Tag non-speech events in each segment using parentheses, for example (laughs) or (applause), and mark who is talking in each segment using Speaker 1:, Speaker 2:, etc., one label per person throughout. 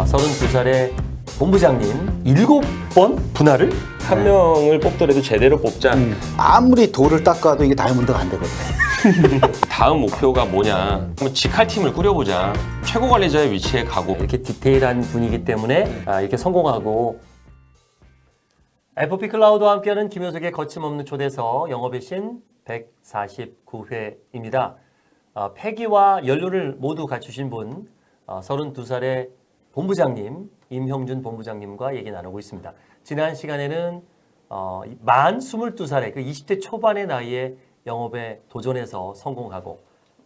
Speaker 1: 아, 32살의 본부장님 7번 분할을?
Speaker 2: 한 명을 뽑더라도 제대로 뽑자.
Speaker 3: 아무리 돌을 닦아도 이게 다이아몬드가 안 되거든. (laughs)
Speaker 2: 다음 목표가 뭐냐? 한번 직할 팀을 꾸려보자. 최고 관리자의 위치에 가고
Speaker 1: 이렇게 디테일한 분이기 때문에 아, 이렇게 성공하고 FP 클라우드와 함께하는 김효석의 거침없는 초대서 영업의 신 149회입니다. 아, 폐기와 연료를 모두 갖추신 분 아, 32살의 본부장님 임형준 본부장님과 얘기 나누고 있습니다. 지난 시간에는 어, 만 22살의 그 20대 초반의 나이에 영업에 도전해서 성공하고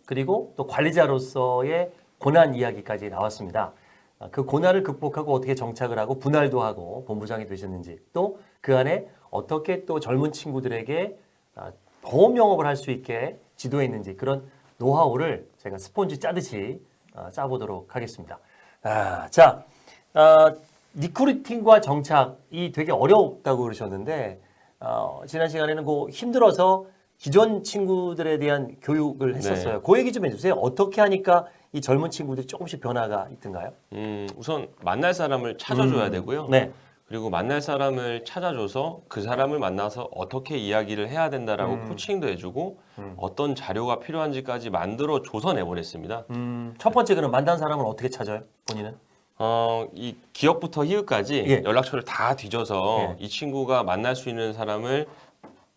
Speaker 1: 그리고 또 관리자로서의 고난 이야기까지 나왔습니다. 아, 그 고난을 극복하고 어떻게 정착을 하고 분할도 하고 본부장이 되셨는지 또 그 안에 어떻게 또 젊은 친구들에게 아, 보험 영업을 할 수 있게 지도했는지 그런 노하우를 제가 스폰지 짜듯이 아, 짜보도록 하겠습니다. 아, 자, 아, recruiting과 정착이 되게 어렵다고 그러셨는데 어, 지난 시간에는 그 힘들어서 기존 친구들에 대한 교육을 했었어요. 그 얘기 좀 해주세요. 어떻게 하니까 이 젊은 친구들이 조금씩 변화가 있던가요?
Speaker 2: 음, 우선 만날 사람을 찾아줘야 되고요.
Speaker 1: 네.
Speaker 2: 그리고 만날 사람을 찾아줘서 그 사람을 만나서 어떻게 이야기를 해야 된다라고 coaching도 해주고 어떤 자료가 필요한지까지 만들어 줘서 내보냈습니다.
Speaker 1: 음, 첫 번째 그럼 만난 사람을 어떻게 찾아요? 본인은?
Speaker 2: 어, 이 기역부터 히읗까지
Speaker 1: 예.
Speaker 2: 연락처를 다 뒤져서
Speaker 1: 예.
Speaker 2: 이 친구가 만날 수 있는 사람을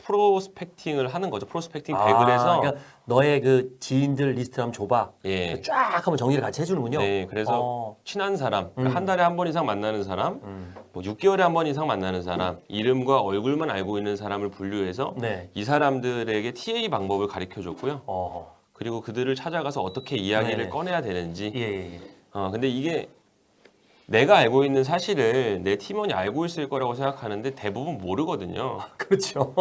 Speaker 2: prospecting을 하는 거죠. prospecting
Speaker 1: 아,
Speaker 2: 100을 해서
Speaker 1: 그러니까 너의 그 지인들 리스트 한번 줘봐.
Speaker 2: 예.
Speaker 1: 쫙 한번 정리를 같이 해주는군요.
Speaker 2: 네, 그래서
Speaker 1: 어,
Speaker 2: 친한 사람, 그러니까
Speaker 1: 음.
Speaker 2: 한 달에 한 번 이상 만나는 사람,
Speaker 1: 음,
Speaker 2: 뭐 6개월에 한 번 이상 만나는 사람, 이름과 얼굴만 알고 있는 사람을 분류해서
Speaker 1: 네.
Speaker 2: 이 사람들에게 TA 방법을 가르쳐 줬고요.
Speaker 1: 어,
Speaker 2: 그리고 그들을 찾아가서 어떻게 이야기를
Speaker 1: 네네.
Speaker 2: 꺼내야 되는지.
Speaker 1: 예, 예, 예.
Speaker 2: 어, 근데 이게 내가 알고 있는 사실을 내 팀원이 알고 있을 거라고 생각하는데 대부분 모르거든요. (laughs)
Speaker 1: 그렇죠.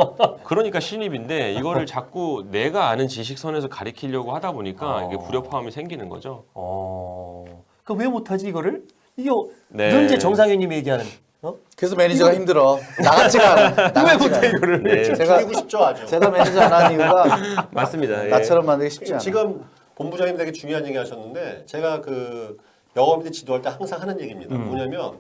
Speaker 2: 그러니까 신입인데 이거를 자꾸 내가 아는 지식선에서 가리키려고 하다 보니까
Speaker 1: 어.
Speaker 2: 이게 불협화음이 생기는 거죠.
Speaker 1: 어, 그럼 왜 못하지 이거를? 이게
Speaker 2: 네.
Speaker 1: 늘 이제 정상현님이 얘기하는. 어?
Speaker 3: 그래서 매니저가 힘들어. 나같지가 않아. (laughs) 나같지가 않아.
Speaker 1: 이거를?
Speaker 2: 네.
Speaker 3: 제가
Speaker 4: 줄이고 싶죠 아주.
Speaker 3: 제가 매니저 안 하는 이유가
Speaker 2: 맞습니다. 예.
Speaker 3: 나처럼 만들기 쉽지 않아.
Speaker 4: 지금 본부장님 되게 중요한 얘기 하셨는데 제가 그 영업인들 지도할 때 항상 하는 얘기입니다.
Speaker 1: 음.
Speaker 4: 뭐냐면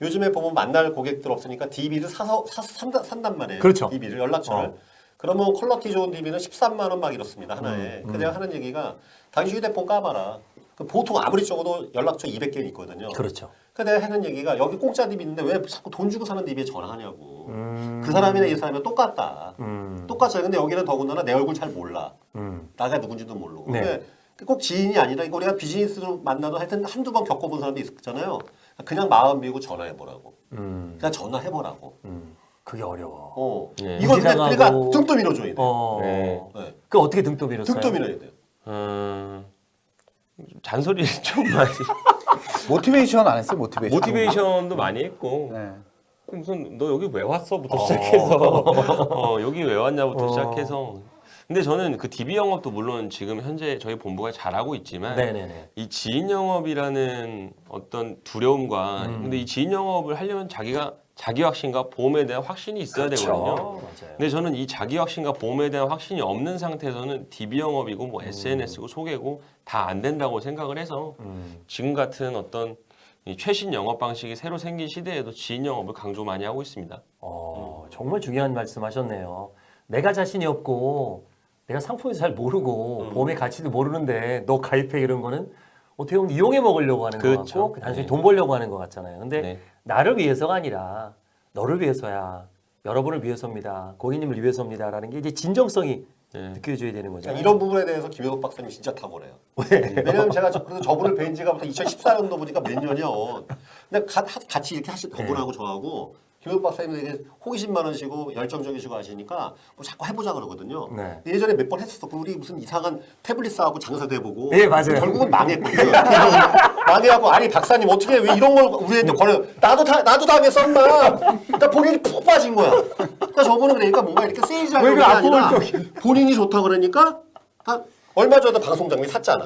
Speaker 4: 요즘에 보면 만날 고객들 없으니까 DB를 사서 사, 산단, 산단 말이에요.
Speaker 1: 그렇죠.
Speaker 4: DB를 연락처를.
Speaker 1: 어.
Speaker 4: 그러면 quality 좋은 DB는 13만 원 막 이렇습니다 하나에.
Speaker 1: 음,
Speaker 4: 그 내가 하는 얘기가 당신 휴대폰 까봐라. 그 보통 아무리 적어도 연락처 200개 있거든요.
Speaker 1: 그렇죠.
Speaker 4: 그 내가 하는 얘기가 여기 공짜 DB 있는데 왜 자꾸 돈 주고 사는 DB에 전화하냐고.
Speaker 1: 음,
Speaker 4: 그 사람이나 이 사람이나 똑같다.
Speaker 1: 음,
Speaker 4: 똑같아요. 근데 여기는 더군다나 내 얼굴 잘 몰라.
Speaker 1: 음,
Speaker 4: 나가 누군지도 모르고.
Speaker 1: 네.
Speaker 4: 근데 꼭 지인이 아니라 이거 우리가 비즈니스로 만나도 하여튼 한두 번 겪어본 사람도 있잖아요. 그냥 마음 비우고 전화해보라고.
Speaker 1: 음,
Speaker 4: 그냥 전화해보라고.
Speaker 1: 음. 그게 어려워.
Speaker 4: 어.
Speaker 2: 네.
Speaker 4: 이거 근데. 그러니까 등도 밀어줘야 돼.
Speaker 1: 어,
Speaker 2: 네.
Speaker 4: 네.
Speaker 1: 그 어떻게 등도 밀었어요?
Speaker 4: 등도 밀어야 돼.
Speaker 2: 어, 잔소리 (laughs) 좀 많이.
Speaker 3: 모티베이션 안 했어요? 모티베이션.
Speaker 2: 모티베이션도 많이 했고
Speaker 3: 네.
Speaker 2: 무슨 너 여기 왜 왔어부터 시작해서 어, 여기 왜 왔냐부터
Speaker 1: 어.
Speaker 2: 시작해서 근데 저는 그 DB 영업도 물론 지금 현재 저희 본부가 잘하고 있지만
Speaker 1: 네네네.
Speaker 2: 이 지인 영업이라는 어떤 두려움과
Speaker 1: 음.
Speaker 2: 근데 이 지인 영업을 하려면 자기가 자기 확신과 보험에 대한 확신이 있어야 되거든요.
Speaker 1: 맞아요.
Speaker 2: 근데 저는 이 자기 확신과 보험에 대한 확신이 없는 상태에서는 DB 영업이고 뭐 SNS고 소개고 다 안 된다고 생각을 해서
Speaker 1: 음,
Speaker 2: 지금 같은 어떤 이 최신 영업 방식이 새로 생긴 시대에도 지인 영업을 강조 많이 하고 있습니다.
Speaker 1: 어, 정말 중요한 말씀하셨네요. 내가 자신이 없고 내가 상품을 잘 모르고
Speaker 2: 음.
Speaker 1: 보험의 가치도 모르는데 너 가입해 이런 거는 어떻게 보면 이용해 먹으려고 하는 거
Speaker 2: 그렇죠.
Speaker 1: 같고 단순히
Speaker 2: 네.
Speaker 1: 돈 벌려고 하는 것 같잖아요. 근데
Speaker 2: 네.
Speaker 1: 나를 위해서가 아니라 너를 위해서야. 여러분을 위해서입니다. 고객님을 위해서입니다라는 게 이제 진정성이
Speaker 2: 네.
Speaker 1: 느껴져야 되는 거죠.
Speaker 4: 그러니까 이런 부분에 대해서 김효석 박사님 진짜 탁월해요. 왜냐면 제가 저, 그래서 저분을 뵌 지가부터 2014년도 보니까 몇 년이요. 근데 가, 하- 같이 이렇게 하시 저분하고 저하고 김효석 박사님 되게 호기심 많으시고 열정적이시고 하시니까 뭐 자꾸 해보자 그러거든요.
Speaker 1: 네.
Speaker 4: 예전에 몇 번 했었어. 그 우리 무슨 이상한 태블릿 사갖고 장사도 해보고.
Speaker 1: 예, 맞아요.
Speaker 4: 결국은 망했거든요. (laughs) 망해갖고 아니 박사님 어떻게 왜 이런 걸 우리한테 걸어? 나도 다 나도 당했어 엄마. 나 본인이 푹 빠진 거야. 그러니까 저분은 그러니까 뭔가 이렇게 세일즈하는
Speaker 1: 왜게그
Speaker 4: 아니라 본인이 좋다 그러니까 아, 얼마 전에 방송 장비 샀잖아.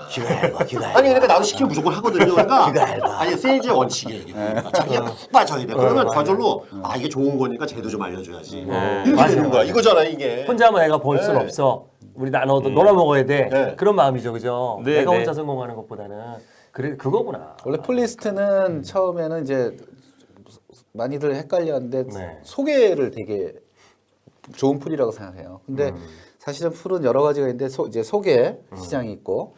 Speaker 4: 아니 그러니까 나도 시키면 무조건 하거든요. 그러니까 (laughs) 아니 세일즈의 원칙이에요. 이게. 자기가 푹 빠져야 돼. 그러면 저절로 아 이게 좋은 거니까 쟤도 좀 알려줘야지. 이렇게
Speaker 1: 맞아요,
Speaker 4: 되는 거야.
Speaker 1: 맞아요.
Speaker 4: 이거잖아 이게.
Speaker 1: 혼자만 애가 벌 수는
Speaker 4: 네.
Speaker 1: 없어. 우리 나눠도 놀아 먹어야 돼.
Speaker 4: 네.
Speaker 1: 그런 마음이죠, 그죠?
Speaker 2: 네,
Speaker 1: 내가
Speaker 2: 네.
Speaker 1: 혼자 성공하는 것보다는 그래 그거구나.
Speaker 3: 원래 pool list는 처음에는 이제 많이들 헷갈렸는데
Speaker 1: 네.
Speaker 3: 소개를 되게 좋은 pool이라고 생각해요. 근데
Speaker 1: 음.
Speaker 3: 사실은 pool은 여러 가지가 있는데 소, 이제 소개 시장이 있고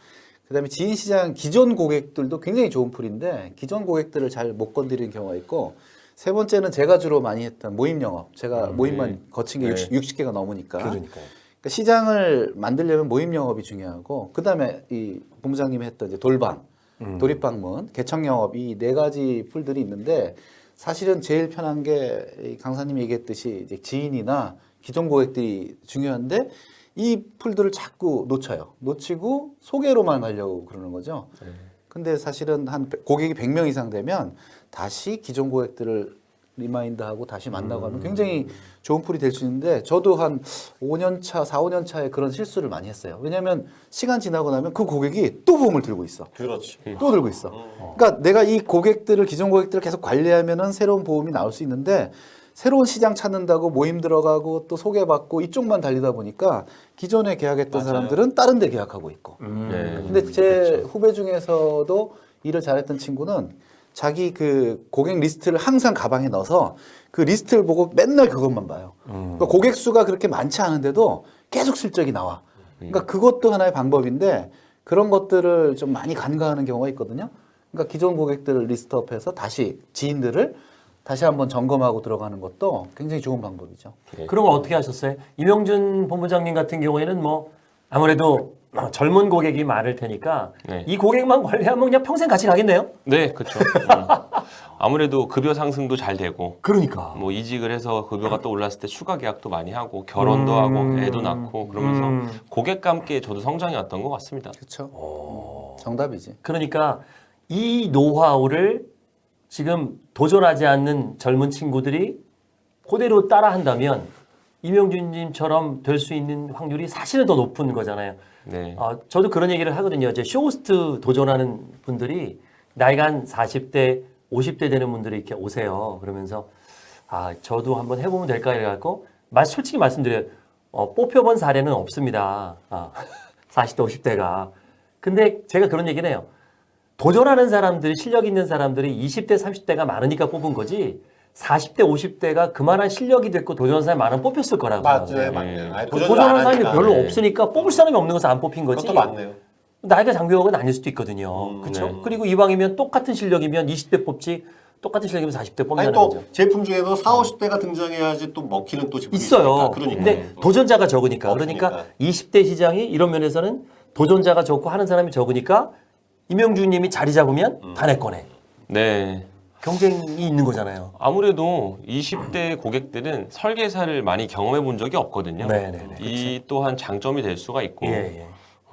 Speaker 3: 그다음에 지인 시장 기존 고객들도 굉장히 좋은 pool인데 기존 고객들을 잘 못 건드리는 경우가 있고 세 번째는 제가 주로 많이 했던 모임 영업. 제가 모임만 거친 게
Speaker 2: 네.
Speaker 3: 60, 60 개가 넘으니까.
Speaker 1: 그러니까
Speaker 3: 시장을 만들려면 모임 영업이 중요하고 그다음에 이 본부장님이 했던 이제 돌방,
Speaker 1: 음.
Speaker 3: 돌입방문, 개척 영업 이 네 가지 pool들이 있는데 사실은 제일 편한 게이 강사님이 얘기했듯이 이제 지인이나 기존 고객들이 중요한데 이 pool들을 자꾸 놓쳐요. 놓치고 소개로만 하려고 그러는 거죠. 근데 사실은 한 백- 고객이 100명 이상 되면 다시 기존 고객들을 remind하고 다시 만나고 하면 굉장히 좋은 pool이 될 수 있는데 저도 한 5년 차, 4, 5년 차에 그런 실수를 많이 했어요. 왜냐하면 시간 지나고 나면 그 고객이 또 보험을 들고 있어.
Speaker 4: 그렇지.
Speaker 3: 또 들고 있어. 그러니까 내가 이 고객들을 기존 고객들을 계속 관리하면 은 새로운 보험이 나올 수 있는데 새로운 시장 찾는다고 모임 들어가고 또 소개받고 이쪽만 달리다 보니까 기존에 계약했던
Speaker 4: 맞아요.
Speaker 3: 사람들은 다른 데 계약하고 있고.
Speaker 1: 음.
Speaker 2: 네.
Speaker 3: 근데 제 후배 중에서도 일을 잘했던 친구는 자기 그 고객 리스트를 항상 가방에 넣어서 그 리스트를 보고 맨날 그것만 봐요. 그러니까 고객 수가 그렇게 많지 않은데도 계속 실적이 나와. 그러니까 그것도 하나의 방법인데 그런 것들을 좀 많이 간과하는 경우가 있거든요. 그러니까 기존 고객들을 리스트업해서 다시 지인들을 다시 한번 점검하고 들어가는 것도 굉장히 좋은 방법이죠.
Speaker 1: 그런 거 어떻게 하셨어요? 이명준 본부장님 같은 경우에는 뭐 아무래도 젊은 고객이 많을 테니까
Speaker 2: 네.
Speaker 1: 이 고객만 관리하면 그냥 평생 같이 가겠네요.
Speaker 2: 네, 그렇죠. 아무래도 급여 상승도 잘 되고
Speaker 1: 그러니까.
Speaker 2: 뭐 이직을 해서 급여가 또 올랐을 때 추가 계약도 많이 하고 결혼도 하고 애도 낳고 그러면서
Speaker 1: 음.
Speaker 2: 고객과 함께 저도 성장해 왔던 것 같습니다.
Speaker 3: 그렇죠. 정답이지.
Speaker 1: 그러니까 이 노하우를 지금 도전하지 않는 젊은 친구들이 그대로 따라한다면 이명준님처럼 될 수 있는 확률이 사실은 더 높은 거잖아요.
Speaker 2: 네.
Speaker 1: 아, 저도 그런 얘기를 하거든요. 이제 쇼호스트 도전하는 분들이 나이가 한 40대, 50대 되는 분들이 이렇게 오세요. 그러면서 아, 저도 한번 해보면 될까 이래갖고 말 솔직히 말씀드려요. 어, 뽑혀본 사례는 없습니다. 아, (laughs) 40대, 50대가. 근데 제가 그런 얘기는 해요. 도전하는 사람들이 실력 있는 사람들이 20대, 30대가 많으니까 뽑은 거지. 40대, 50대가 그만한 실력이 됐고 도전하는 사람이 많으면 뽑혔을 거라고.
Speaker 4: 맞아요, 맞네요. 아니,
Speaker 1: 그 도전하는
Speaker 4: 안
Speaker 1: 사람이
Speaker 4: 하니까.
Speaker 1: 별로
Speaker 4: 네.
Speaker 1: 없으니까 뽑을 사람이 없는 것은 안 뽑힌 거지.
Speaker 4: 그것도 맞네요.
Speaker 1: 나이가 장벽은 아닐 수도 있거든요.
Speaker 4: 음,
Speaker 1: 그렇죠?
Speaker 2: 네.
Speaker 1: 그리고 이왕이면 똑같은 실력이면 20대 뽑지 똑같은 실력이면 40대
Speaker 4: 아니
Speaker 1: 뽑는다는
Speaker 4: 또
Speaker 1: 거죠.
Speaker 4: 제품 중에도 4, 50대가 등장해야지 또 먹히는 또 제품이
Speaker 1: 있어요.
Speaker 4: 그러니까.
Speaker 1: 근데 도전자가 적으니까.
Speaker 4: 없으니까.
Speaker 1: 그러니까 20대 시장이 이런 면에서는 도전자가 적고 하는 사람이 적으니까 이명주 님이 자리 잡으면
Speaker 4: 음.
Speaker 1: 다내 거네.
Speaker 2: 네.
Speaker 1: 경쟁이 있는 거잖아요.
Speaker 2: 아무래도 20대 고객들은 설계사를 많이 경험해 본 적이 없거든요.
Speaker 1: 네네네.
Speaker 2: 이 또한 장점이 될 수가 있고
Speaker 1: 예, 예.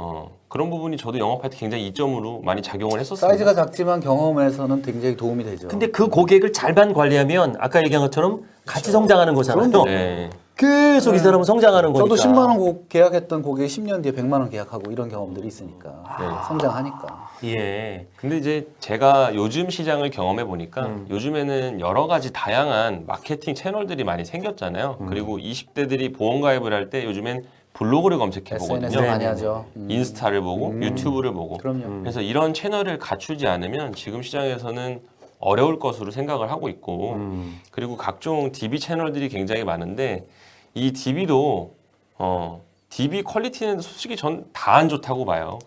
Speaker 2: 어, 그런 부분이 저도 영업할 때 굉장히 이점으로 많이 작용을 했었습니다.
Speaker 3: 사이즈가 작지만 경험에서는 굉장히 도움이 되죠.
Speaker 1: 근데 그 고객을 잘만 관리하면 아까 얘기한 것처럼 같이 성장하는 거잖아요.
Speaker 2: 네.
Speaker 1: 계속 이 사람은 성장하는 거니까.
Speaker 3: 저도 10만 원 고- 계약했던 고객이 10년 뒤에 100만 원 계약하고 이런 경험들이 있으니까
Speaker 2: 네.
Speaker 3: 성장하니까.
Speaker 1: 예.
Speaker 2: 근데 이제 제가 요즘 시장을 경험해 보니까
Speaker 1: 음.
Speaker 2: 요즘에는 여러 가지 다양한 마케팅 채널들이 많이 생겼잖아요.
Speaker 1: 음.
Speaker 2: 그리고 20대들이 보험 가입을 할 때 요즘엔 블로그를 검색해 보거든요.
Speaker 1: 네,
Speaker 3: 많이
Speaker 1: 네,
Speaker 3: 하죠. 음.
Speaker 2: 인스타를 보고 유튜브를 보고.
Speaker 3: 그럼요.
Speaker 2: 그래서 이런 채널을 갖추지 않으면 지금 시장에서는 어려울 것으로 생각을 하고 있고
Speaker 1: 음.
Speaker 2: 그리고 각종 DB 채널들이 굉장히 많은데 이 DB도 어 DB 퀄리티는 솔직히 전 다 안 좋다고 봐요.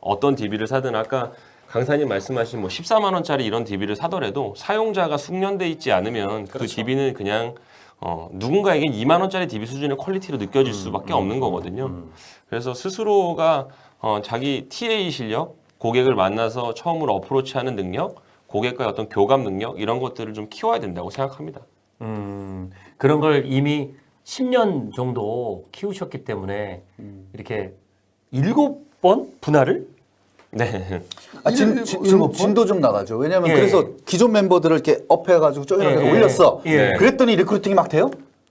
Speaker 2: 어떤 DB를 사든 아까 강사님 말씀하신 뭐 14만 원짜리 이런 DB를 사더라도 사용자가 숙련돼 있지 않으면 그 DB는 그냥 어, 누군가에겐 2만 원짜리 DB 수준의 퀄리티로 느껴질 수밖에 없는 거거든요. 그래서 스스로가 어, 자기 TA 실력, 고객을 만나서 처음으로 어프로치하는 능력, 고객과의 어떤 교감 능력 이런 것들을 좀 키워야 된다고 생각합니다.
Speaker 1: 음, 그런 걸 이미 10년 정도 키우셨기 때문에 이렇게 일곱 번 분할을
Speaker 2: 네.
Speaker 3: 아, 진, 진,
Speaker 1: 일곱 번?
Speaker 3: 진도 좀 나가죠. 왜냐하면
Speaker 1: 예,
Speaker 3: 그래서 기존 멤버들을 이렇게 up해가지고 쪼이라게
Speaker 1: 예,
Speaker 3: 올렸어.
Speaker 1: 예.
Speaker 3: 그랬더니 recruiting이 막 돼요?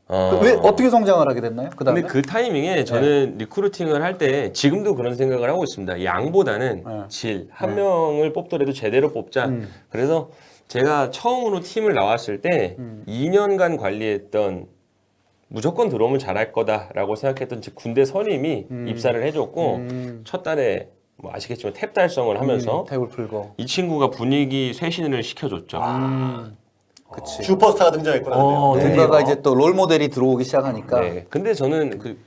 Speaker 2: 어.
Speaker 3: 왜 어떻게 성장을 하게 됐나요? 그 다음에
Speaker 2: 근데 그 타이밍에 저는 recruiting을 할 때 지금도 그런 생각을 하고 있습니다. 양보다는
Speaker 3: 네.
Speaker 2: 질. 한 명을 뽑더라도 제대로 뽑자.
Speaker 3: 음.
Speaker 2: 그래서 제가 처음으로 팀을 나왔을 때
Speaker 3: 음.
Speaker 2: 2년간 관리했던 무조건 들어오면 잘할 거다라고 생각했던 제 군대 선임이 입사를 해줬고
Speaker 3: 음.
Speaker 2: 첫 달에 뭐 아시겠지만 탭 달성을 하면서
Speaker 3: 탭을 풀고.
Speaker 2: 이 친구가 분위기 쇄신을 시켜줬죠.
Speaker 3: 그치.
Speaker 4: 슈퍼스타가 등장했구나.
Speaker 1: 어,
Speaker 4: 드디어.
Speaker 1: 드디어.
Speaker 3: 뭔가가 이제 또 롤 모델이 들어오기 시작하니까
Speaker 2: 네. 근데 저는 그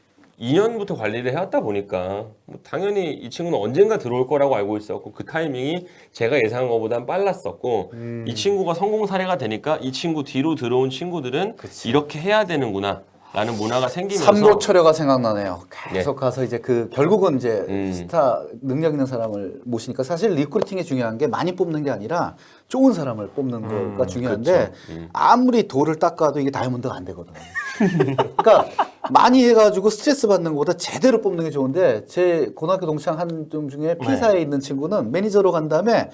Speaker 2: 2년부터 관리를 해왔다 보니까 뭐 당연히 이 친구는 언젠가 들어올 거라고 알고 있었고 그 타이밍이 제가 예상한 것보단 빨랐었고
Speaker 3: 음.
Speaker 2: 이 친구가 성공 사례가 되니까 이 친구 뒤로 들어온 친구들은 이렇게 해야 되는구나 라는 문화가 생기면서
Speaker 3: 삼고초려가 생각나네요. 계속 가서 이제 그 결국은 이제
Speaker 2: 음.
Speaker 3: 스타 능력 있는 사람을 모시니까 사실 recruiting이 중요한 게 많이 뽑는 게 아니라 좋은 사람을 뽑는 거가 중요한데.
Speaker 2: 음.
Speaker 3: 아무리 돌을 닦아도 이게 다이아몬드가 안 되거든. (laughs) 그러니까 많이 해가지고 스트레스 받는 것보다 제대로 뽑는 게 좋은데 제 고등학교 동창 한점 중에 P사에 있는 친구는 매니저로 간 다음에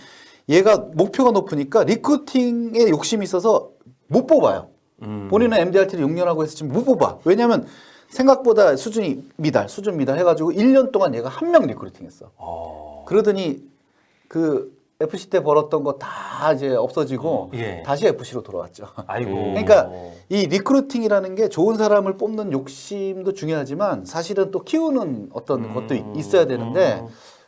Speaker 3: 얘가 목표가 높으니까 recruiting에 욕심이 있어서 못 뽑아요.
Speaker 1: 음.
Speaker 3: 본인은 MDRT를 6년 하고 해서 지금 못 뽑아. 왜냐면 생각보다 수준이 미달, 수준 미달 해가지고 1년 동안 얘가 한 명 recruiting 했어.
Speaker 1: 어.
Speaker 3: 그러더니 그 FC 때 벌었던 거 다 이제 없어지고
Speaker 1: 예.
Speaker 3: 다시 FC로 돌아왔죠.
Speaker 1: 아이고.
Speaker 2: 음. (laughs)
Speaker 3: 그러니까 이 recruiting이라는 게 좋은 사람을 뽑는 욕심도 중요하지만 사실은 또 키우는 어떤 것도 이- 있어야 되는데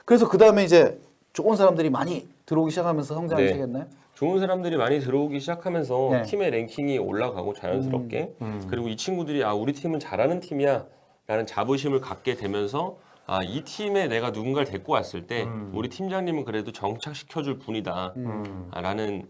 Speaker 3: 그래서 그 다음에 이제 좋은 사람들이 많이 들어오기 시작하면서 성장하기
Speaker 2: 네.
Speaker 3: 시작했나요?
Speaker 2: 좋은 사람들이 많이 들어오기 시작하면서
Speaker 3: 네.
Speaker 2: 팀의 랭킹이 올라가고 자연스럽게
Speaker 1: 음.
Speaker 2: 그리고 이 친구들이 아 우리 팀은 잘하는 팀이야 라는 자부심을 갖게 되면서 아 이 팀에 내가 누군가를 데리고 왔을 때
Speaker 1: 음.
Speaker 2: 우리 팀장님은 그래도 정착시켜줄 분이다
Speaker 1: 음.
Speaker 2: 아, 라는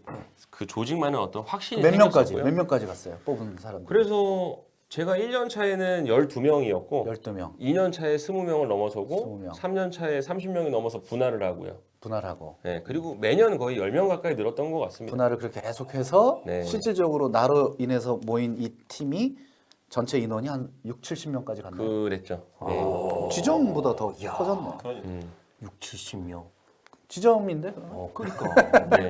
Speaker 2: 그 조직만의 어떤 확신이
Speaker 3: 몇 명까지. 몇 명까지 갔어요? 뽑은 사람들.
Speaker 2: 그래서 제가 1년 차에는 12명이었고
Speaker 3: 12명
Speaker 2: 2년 차에 20명을 넘어서고
Speaker 3: 20명.
Speaker 2: 3년 차에 30명이 넘어서 분할을 하고요.
Speaker 3: 분할하고
Speaker 2: 네, 그리고 매년 거의 10명 가까이 늘었던 것 같습니다.
Speaker 3: 분할을 그렇게 계속해서
Speaker 2: 네.
Speaker 3: 실질적으로 나로 인해서 모인 이 팀이 전체 인원이 한 6, 70명까지 갔네요.
Speaker 2: 그랬죠. 네.
Speaker 3: 지점보다 더 커졌네.
Speaker 4: 그러니까.
Speaker 2: 음.
Speaker 1: 6, 70명.
Speaker 3: 지점인데?
Speaker 1: 어, 그러니까. (laughs)
Speaker 2: 네.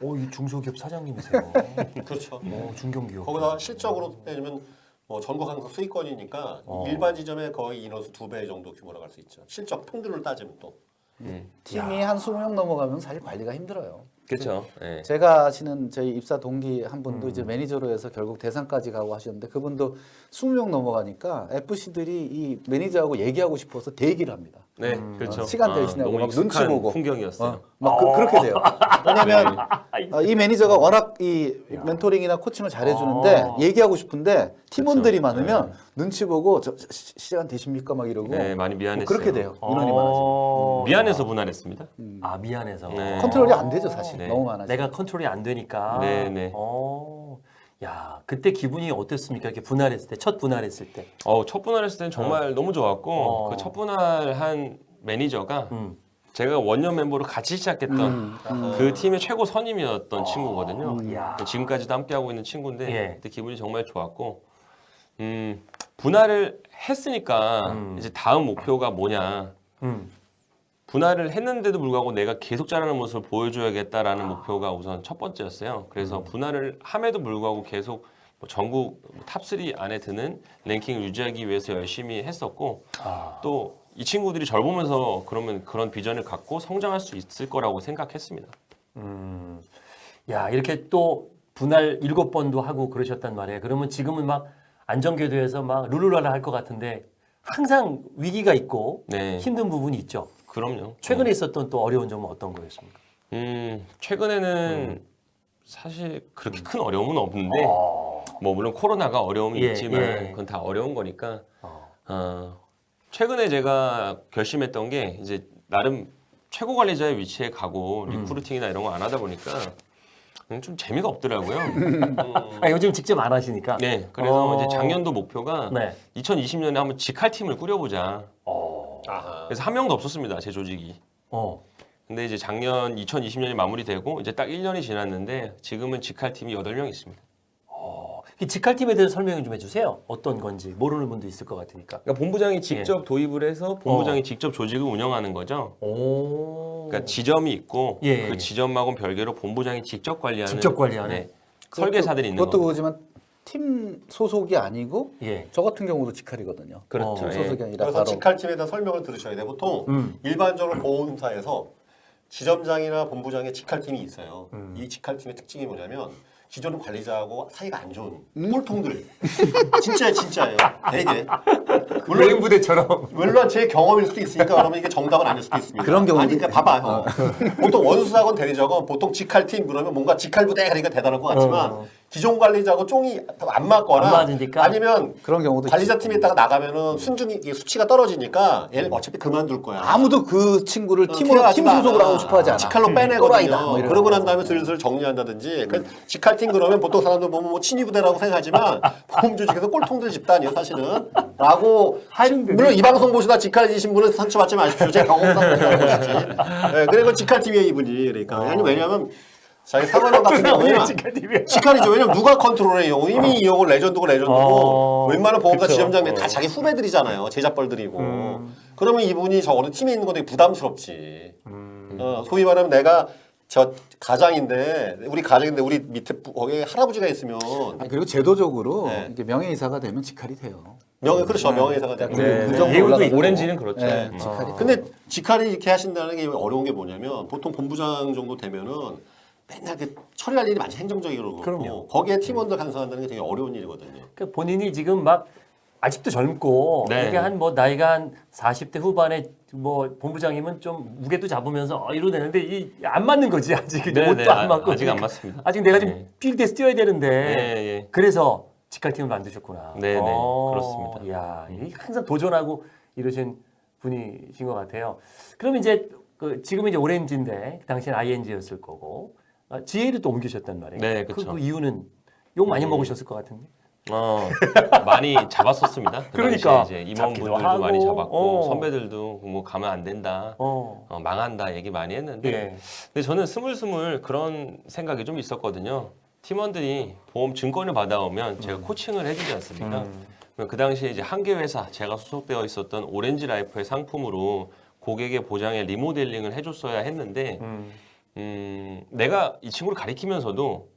Speaker 1: 오, 이 중소기업 사장님이세요. (laughs)
Speaker 4: 그렇죠.
Speaker 1: 어, 중견기업.
Speaker 4: 거기다 실적으로 따지면 뭐 전국 항상 수익권이니까
Speaker 1: 어.
Speaker 4: 일반 지점에 거의 인원수 두 배 정도 규모로 갈 수 있죠. 실적 평균을 따지면 또.
Speaker 2: 음.
Speaker 3: 팀이 한 20명 넘어가면 사실 관리가 힘들어요.
Speaker 2: 그렇죠. 네.
Speaker 3: 제가 아시는 저희 입사 동기 한 분도
Speaker 1: 음.
Speaker 3: 이제 매니저로 해서 결국 대상까지 가고 하셨는데 그분도 20명 넘어가니까 FC들이 이 매니저하고 얘기하고 싶어서 대기를 합니다.
Speaker 2: 네, 그렇죠.
Speaker 3: 어, 시간
Speaker 2: 아,
Speaker 3: 대기하고
Speaker 2: 너무
Speaker 3: 막 눈치 보고.
Speaker 2: 풍경이었어요.
Speaker 3: 어, 막 그, 렇게 돼요. 왜냐면
Speaker 2: 네.
Speaker 3: 어, 이 매니저가 워낙 이 mentoring이나 coaching을 잘해주는데
Speaker 1: 아.
Speaker 3: 얘기하고 싶은데 팀원들이
Speaker 2: 그렇죠.
Speaker 3: 많으면 눈치 보고 저 시- 시간 되십니까 막 이러고
Speaker 2: 네, 많이 미안했어요.
Speaker 3: 뭐 그렇게 돼요. 인원이 많아지면
Speaker 1: 어.
Speaker 2: 미안해서 분할했습니다.
Speaker 1: 아, 미안해서.
Speaker 2: 네.
Speaker 3: 컨트롤이 안 되죠 사실
Speaker 2: 네.
Speaker 3: 너무 많아서.
Speaker 1: 내가 컨트롤이 안 되니까.
Speaker 2: 네, 네.
Speaker 1: 어. 야, 그때 기분이 어땠습니까? 이렇게 분할했을 때, 첫 분할했을 때.
Speaker 2: 어, 첫 분할했을 때는 정말 너무 좋았고
Speaker 1: 어.
Speaker 2: 그첫 분할한 매니저가
Speaker 1: 음.
Speaker 2: 제가 원년 멤버로 같이 시작했던
Speaker 3: 음, 음.
Speaker 2: 그 팀의 최고 선임이었던 친구거든요.
Speaker 1: 야.
Speaker 2: 지금까지도 함께하고 있는 친구인데
Speaker 1: 예.
Speaker 2: 그때 기분이 정말 좋았고 음, 분할을 했으니까
Speaker 1: 음.
Speaker 2: 이제 다음 목표가 뭐냐
Speaker 1: 음.
Speaker 2: 분할을 했는데도 불구하고 내가 계속 자라는 모습을 보여줘야겠다라는 목표가 우선 첫 번째였어요. 그래서 분할을 함에도 불구하고 계속 뭐 전국 top3 안에 드는 랭킹을 유지하기 위해서 열심히 했었고
Speaker 1: 아.
Speaker 2: 또이 친구들이 절 보면서 그러면 그런 비전을 갖고 성장할 수 있을 거라고 생각했습니다.
Speaker 1: 음. 야, 이렇게 또 분할 일곱 번도 하고 그러셨단 말이에요. 그러면 지금은 막 안정궤도에서 막 룰루랄라 할 것 같은데 항상 위기가 있고
Speaker 2: 네,
Speaker 1: 힘든 부분이 있죠.
Speaker 2: 그럼요.
Speaker 1: 최근에 있었던 또 어려운 점은 어떤 거였습니까?
Speaker 2: 음, 최근에는 사실 그렇게 큰 어려움은 없는데
Speaker 1: 어.
Speaker 2: 뭐 물론 코로나가 어려움이
Speaker 1: 예,
Speaker 2: 있지만
Speaker 1: 예.
Speaker 2: 그건 다 어려운 거니까
Speaker 1: 어.
Speaker 2: 어, 최근에 제가 결심했던 게 이제 나름 최고 관리자의 위치에 가고
Speaker 1: 음.
Speaker 2: recruiting이나 이런 거 안 하다 보니까 음, 좀 재미가 없더라고요. (laughs)
Speaker 1: 아, 요즘 직접 안 하시니까.
Speaker 2: 네, 그래서
Speaker 1: 어.
Speaker 2: 이제 작년도 목표가
Speaker 1: 네.
Speaker 2: 2020년에 한번 직할 팀을 꾸려보자.
Speaker 1: 어.
Speaker 4: 아하.
Speaker 2: 그래서 한 명도 없었습니다, 제 조직이.
Speaker 1: 어.
Speaker 2: 근데 이제 작년 2020년이 마무리되고 이제 딱 1년이 지났는데 지금은 직할 팀이 8명 있습니다.
Speaker 1: 이 직할팀에 대해서 설명 좀 해주세요. 어떤 건지 모르는 분도 있을 것 같으니까.
Speaker 2: 그러니까 본부장이 직접
Speaker 1: 예.
Speaker 2: 도입을 해서 본부장이 직접 조직을 운영하는 거죠.
Speaker 1: 오.
Speaker 2: 그러니까 지점이 있고
Speaker 1: 예.
Speaker 2: 그 지점하고는 별개로 본부장이 직접 관리하는
Speaker 1: 직접 관리하는?
Speaker 2: 네, 설계사들이 있는
Speaker 3: 그것도
Speaker 2: 거죠.
Speaker 3: 팀 소속이 아니고
Speaker 1: 예.
Speaker 3: 저 같은 경우도 직할이거든요.
Speaker 2: 그렇죠.
Speaker 3: 팀
Speaker 2: 예.
Speaker 3: 소속이 아니라
Speaker 4: 그래서
Speaker 3: 바로
Speaker 4: 직할 팀에 대한 설명을 들으셔야 돼. 보통
Speaker 1: 음.
Speaker 4: 일반적으로 보험사에서 지점장이나 본부장의 직할팀이 있어요.
Speaker 1: 음.
Speaker 4: 이 직할팀의 특징이 뭐냐면 기존 관리자하고 사이가 안 좋은
Speaker 1: 음?
Speaker 4: 꼴통들. (laughs) 진짜예요, 진짜예요. 되게. 물론
Speaker 1: 외인 부대처럼.
Speaker 4: 물론 제 경험일 수도 있으니까 그러면 이게 정답은 아닐 수도 있습니다.
Speaker 3: 그런 경우도
Speaker 4: 아니, 그러니까 봐봐요. 보통 원수사건 대리자건 보통 직할팀 그러면 뭔가 직할부대 그러니까 대단할 것 같지만
Speaker 1: 어.
Speaker 4: 기존 관리자하고 쫑이 안 맞거나
Speaker 1: 안 맞으니까.
Speaker 4: 아니면
Speaker 3: 그런 경우도
Speaker 4: 관리자 팀에 있다가 나가면은 순중이 수치가 떨어지니까 얘는 어차피 그만둘 거야.
Speaker 3: 아무도 그 친구를
Speaker 4: 어,
Speaker 3: 팀으로 팀
Speaker 4: 않아.
Speaker 3: 하고 싶어 하지 않아.
Speaker 4: 직할로
Speaker 3: 또라이다,
Speaker 4: 빼내거든요.
Speaker 3: 뭐
Speaker 4: 그러고
Speaker 3: 거.
Speaker 4: 난 다음에 슬슬 정리한다든지. 그 직할팀 그러면 보통 사람들 보면 뭐 친위부대라고 생각하지만 (laughs) 보험 조직에서 꼴통들 집단이에요, 사실은. 라고. 물론 이 방송 보시다 직할이신 분은 상처받지 마십시오. 제 경험상 보시지. 네, 그리고 직할팀이에요, 이분이. 그러니까. 아니, 왜냐면 자기 사관원 (laughs) 같은 경우는
Speaker 1: 직할팀이야.
Speaker 4: 직할이죠. 왜냐면 누가 컨트롤해, 이 형은. 이미 이 형은 레전드고 레전드고
Speaker 1: 어,
Speaker 4: 웬만한 보험사. 지점장님 다
Speaker 1: 어.
Speaker 4: 자기 후배들이잖아요. 제자뻘들이고.
Speaker 1: 음.
Speaker 4: 그러면 이분이 저 어느 팀에 있는 건 되게 부담스럽지.
Speaker 1: 음.
Speaker 4: 어, 소위 말하면 내가 저 가장인데 우리 가장인데 우리 밑에 부- 거기에 할아버지가 있으면
Speaker 3: 아니, 그리고 제도적으로
Speaker 4: 네.
Speaker 3: 이게 명예이사가 되면 직할이 돼요.
Speaker 4: 명예 그렇죠 명예회사가 되고.
Speaker 3: 네, 그 정도
Speaker 1: 예우도. 있고.
Speaker 2: 오렌지는 그렇죠.
Speaker 3: 네,
Speaker 2: 음.
Speaker 3: 직할이.
Speaker 1: 어.
Speaker 4: 근데 직할이 이렇게 하신다는 게 어려운 게 뭐냐면 보통 본부장 정도 되면은 맨날 그 처리할 일이 많이 행정적으로 그렇고
Speaker 1: 그럼요.
Speaker 4: 거기에 팀원들 간섭한다는 게 되게 어려운 일이거든요.
Speaker 1: 그 본인이 지금 막 아직도 젊고
Speaker 2: 네.
Speaker 1: 이게 한 뭐 나이가 한 40대 후반에 뭐 본부장이면 좀 무게도 잡으면서 어, 이러되는데 이 안 맞는 거지 아직?
Speaker 2: 네,
Speaker 1: 옷도
Speaker 2: 네,
Speaker 1: 안
Speaker 2: 아-
Speaker 1: 맞고
Speaker 2: 아직 안
Speaker 1: 그러니까
Speaker 2: 맞습니다.
Speaker 1: 아직 내가 지금
Speaker 2: 네.
Speaker 1: 필드에서 뛰어야 되는데
Speaker 2: 예, 예.
Speaker 1: 그래서 직할팀을 만드셨구나.
Speaker 2: 네, 네,
Speaker 1: 어,
Speaker 2: 그렇습니다.
Speaker 1: 야, 이 항상 도전하고 이러신 분이신 것 같아요. 그럼 이제 그 지금 이제 오렌지인데 그 당시엔 ING였을 거고 아, GA를 또 옮기셨단 말이에요.
Speaker 2: 네,
Speaker 1: 그,
Speaker 2: 그쵸.
Speaker 1: 그 이유는 욕 많이
Speaker 2: 음.
Speaker 1: 먹으셨을 것 같은데.
Speaker 2: 어, 많이 잡았었습니다. 그
Speaker 1: 그러니까.
Speaker 2: 이제 임원분들도
Speaker 1: 하고,
Speaker 2: 많이 잡았고
Speaker 1: 어.
Speaker 2: 선배들도 뭐 가면 안 된다,
Speaker 1: 어.
Speaker 2: 어, 망한다 얘기 많이 했는데
Speaker 1: 예.
Speaker 2: 근데 저는 스물스물 그런 생각이 좀 있었거든요. 팀원들이 보험 증권을 받아오면 제가 코칭을 해주지 않습니까?
Speaker 1: 음.
Speaker 2: 그 당시에 이제 한 개 회사 제가 소속되어 있었던 오렌지 라이프의 상품으로 고객의 보장에 리모델링을 해줬어야 했는데
Speaker 1: 음.
Speaker 2: 음, 내가 이 친구를 가리키면서도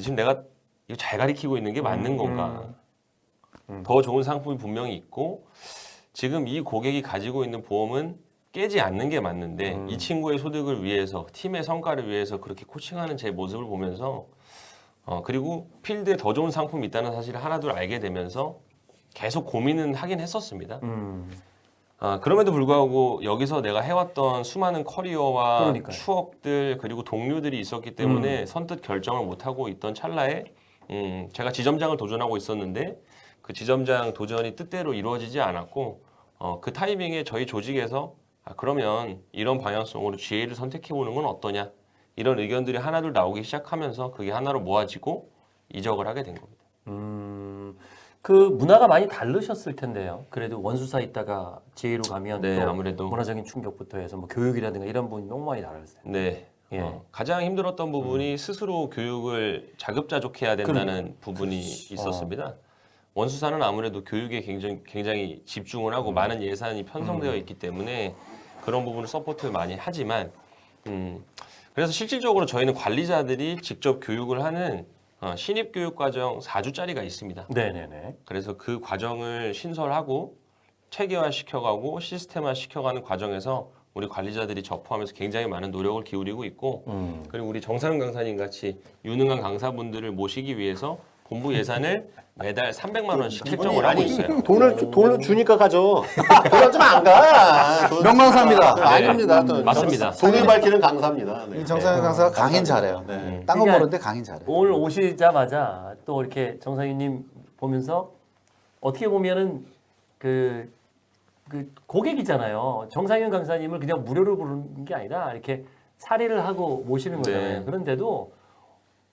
Speaker 2: 지금 내가 이거 잘 가리키고 있는 게 맞는
Speaker 1: 음,
Speaker 2: 건가?
Speaker 1: 음.
Speaker 2: 더 좋은 상품이 분명히 있고 지금 이 고객이 가지고 있는 보험은 깨지 않는 게 맞는데
Speaker 1: 음.
Speaker 2: 이 친구의 소득을 위해서 팀의 성과를 위해서 그렇게 코칭하는 제 모습을 보면서 어, 그리고 필드에 더 좋은 상품이 있다는 사실을 하나둘 알게 되면서 계속 고민은 하긴 했었습니다.
Speaker 1: 음.
Speaker 2: 아, 그럼에도 불구하고 여기서 내가 해왔던 수많은 커리어와
Speaker 1: 그러니까요.
Speaker 2: 추억들 그리고 동료들이 있었기 때문에 선뜻 결정을 못하고 있던 찰나에 음, 제가 지점장을 도전하고 있었는데 그 지점장 도전이 뜻대로 이루어지지 않았고 어, 그 타이밍에 저희 조직에서 아, 그러면 이런 방향성으로 GA를 선택해 보는 건 어떠냐 이런 의견들이 하나둘 나오기 시작하면서 그게 하나로 모아지고 이적을 하게 된 겁니다.
Speaker 1: 음. 그 문화가 많이 다르셨을 텐데요. 그래도 원수사 있다가 GA로 가면
Speaker 2: 네,
Speaker 1: 또
Speaker 2: 아무래도
Speaker 1: 문화적인 충격부터 해서 뭐 교육이라든가 이런 부분이 너무 많이 다르세요.
Speaker 2: 네.
Speaker 1: 예.
Speaker 2: 어, 가장 힘들었던 부분이 스스로 교육을 자급자족해야 된다는 부분이 있었습니다. 원수사는 아무래도 교육에 굉장히, 굉장히 집중을 하고 많은 예산이 편성되어 있기 때문에 그런 부분을 support를 많이 하지만 음, 그래서 실질적으로 저희는 관리자들이 직접 교육을 하는 어, 신입 교육 과정 4주짜리가 있습니다.
Speaker 1: 네네네.
Speaker 2: 그래서 그 과정을 신설하고 체계화 시켜가고 시스템화 시켜가는 과정에서 우리 관리자들이 접하면서 굉장히 많은 노력을 기울이고 있고
Speaker 1: 음.
Speaker 2: 그리고 우리 정상훈 강사님 같이 유능한 강사분들을 모시기 위해서 본부 예산을 매달 300만 원씩 책정을 하고 있어요.
Speaker 4: 돈을 주- 돈을 주니까 가죠. 돈을 좀 안 가. 돈-
Speaker 3: 명강사입니다.
Speaker 4: 네, 아닙니다.
Speaker 2: 네,
Speaker 4: 또
Speaker 2: 맞습니다.
Speaker 4: 돈을 밝히는 강사입니다. 네.
Speaker 3: 이 정상현 강사가 강인 잘해요.
Speaker 4: 네.
Speaker 2: 음.
Speaker 3: 딴건
Speaker 1: 그러니까
Speaker 3: 모르는데 강인 잘해.
Speaker 1: 오늘 오시자마자 또 이렇게 정상윤님 보면서 어떻게 보면은 그, 그 고객이잖아요. 정상윤 강사님을 그냥 무료로 부르는 게 아니라 이렇게 사례를 하고 모시는 거잖아요.
Speaker 2: 네.
Speaker 1: 그런데도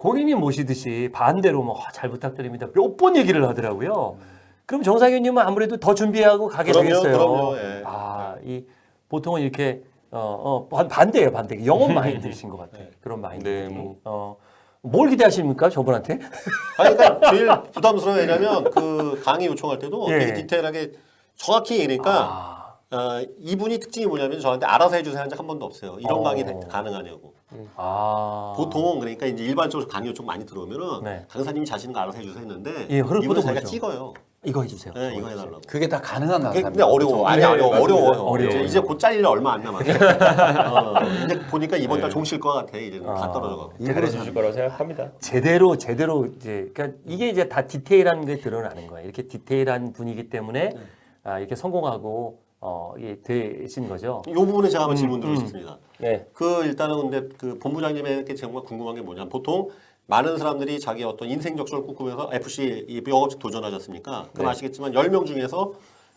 Speaker 1: 고객님 모시듯이 반대로 뭐 잘 부탁드립니다. 몇 번 얘기를 하더라고요. 그럼 정상윤님은 아무래도 더 준비하고 가게
Speaker 4: 그럼요,
Speaker 1: 되겠어요.
Speaker 4: 그럼요, 예.
Speaker 1: 아, 이 보통은 이렇게 어, 어 반- 반대예요, 반대. 영업 (laughs) 마인드이신 것 같아요. 그런 마인드.
Speaker 2: 네, 뭐.
Speaker 1: 어, 뭘 기대하십니까, 저분한테? (laughs)
Speaker 4: 아니, 그러니까 제일 부담스러워 왜냐면 그 강의 요청할 때도
Speaker 1: 예.
Speaker 4: 되게 디테일하게 정확히 얘기니까
Speaker 1: 아,
Speaker 4: 어, 이분이 특징이 뭐냐면 저한테 알아서 해주세요 한 적 한 번도 없어요. 이런
Speaker 1: 어.
Speaker 4: 강의 가능하냐고.
Speaker 1: 아.
Speaker 4: 보통 그러니까 이제 일반적으로 강의 좀 많이 들어오면은
Speaker 1: 네.
Speaker 4: 강사님이 자신은 거 알아서 해주세요 했는데
Speaker 1: 예, 흐름보도
Speaker 4: 이분은 자기가
Speaker 1: 그렇죠.
Speaker 4: 찍어요.
Speaker 1: 이거 해주세요.
Speaker 4: 네, 이거 해달라고.
Speaker 3: 그게 다 가능한
Speaker 4: 그게
Speaker 3: 강사입니다.
Speaker 4: 근데 어려워. 아니
Speaker 1: 네,
Speaker 4: 어려워. 어려워요.
Speaker 1: 어려워요.
Speaker 4: 이제, 이제 곧 잘릴 얼마 안 남았어. (laughs) 어, 이제 보니까 이번 달
Speaker 2: 네.
Speaker 4: 종실 것 같아. 이제는 다
Speaker 1: 아.
Speaker 4: 떨어져가고.
Speaker 2: 잘해 주실 거라고 생각합니다.
Speaker 1: 제대로 제대로 이제 그러니까 이게 이제 다 디테일한 게 드러나는 거예요. 이렇게 디테일한 분이기 때문에 아, 이렇게 성공하고 어, 이게 되신 거죠.
Speaker 4: 이 부분에 제가 한번
Speaker 1: 음,
Speaker 4: 질문 드리고
Speaker 1: 음.
Speaker 4: 싶습니다.
Speaker 2: 네.
Speaker 4: 그 일단은 근데 그 본부장님에게 정말 궁금한 게 뭐냐면 보통 많은 사람들이 자기 어떤 인생 적성을 꿈꾸면서 FC 이 영업직 도전하셨습니까? 그럼
Speaker 2: 네.
Speaker 4: 아시겠지만 10명 중에서